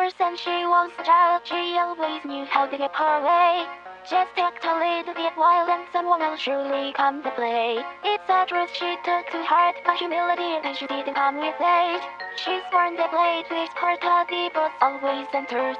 Since she was a child, she always knew how to get her way. Just act a little bit wild and someone will surely come to play. It's a truth she took to heart, but humility and she didn't come with age. She's born the blade with her tubby, but always center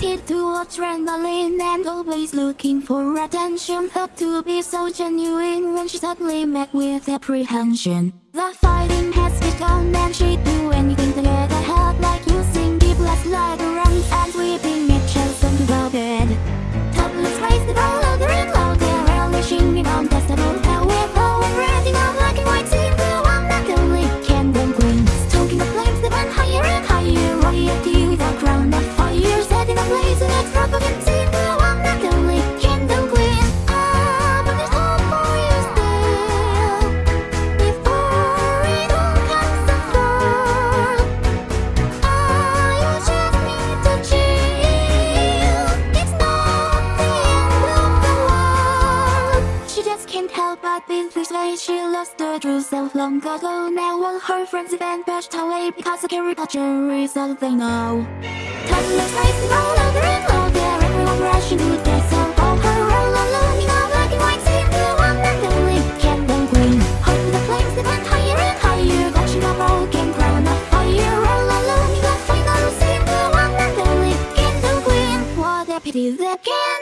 Addicted to adrenaline and always looking for attention. Thought to be so genuine when she suddenly met with apprehension. The can't help but be persuaded She lost her true self long ago? Now all her friends have been pushed away Because caricature is all they know. Toddlers racing all louder and louder Everyone rushing to their soul. All her all alone in a black and white scene The one and only candle queen. Holding the flames that went higher and higher Watching a broken crown of fire. All alone in the final scene The one and only candle queen. What a pity that can